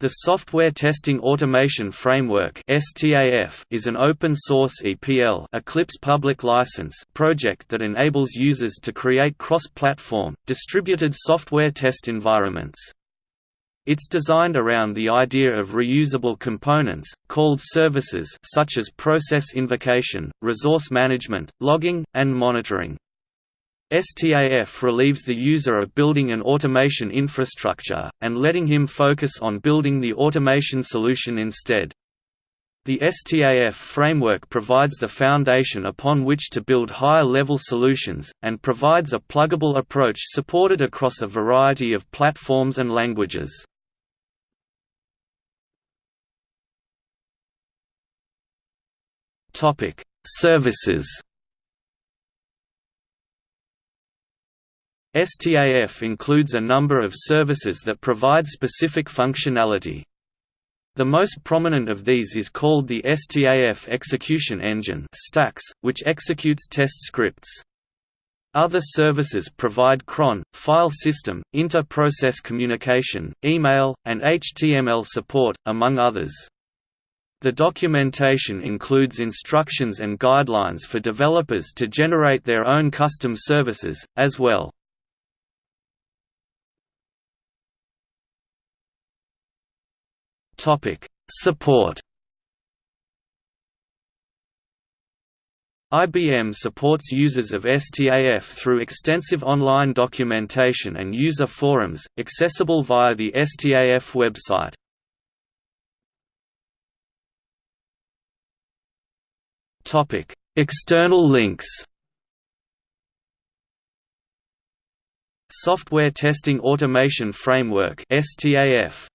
The Software Testing Automation Framework is an open-source EPL Eclipse public license project that enables users to create cross-platform, distributed software test environments. It's designed around the idea of reusable components, called services such as process invocation, resource management, logging, and monitoring. STAF relieves the user of building an automation infrastructure, and letting him focus on building the automation solution instead. The STAF framework provides the foundation upon which to build higher-level solutions, and provides a pluggable approach supported across a variety of platforms and languages. Services STAF includes a number of services that provide specific functionality. The most prominent of these is called the STAF Execution Engine which executes test scripts. Other services provide cron, file system, inter-process communication, email, and HTML support, among others. The documentation includes instructions and guidelines for developers to generate their own custom services, as well. Topic: Support. IBM supports users of STAF through extensive online documentation and user forums, accessible via the STAF website. External links Software Testing Automation Framework STAF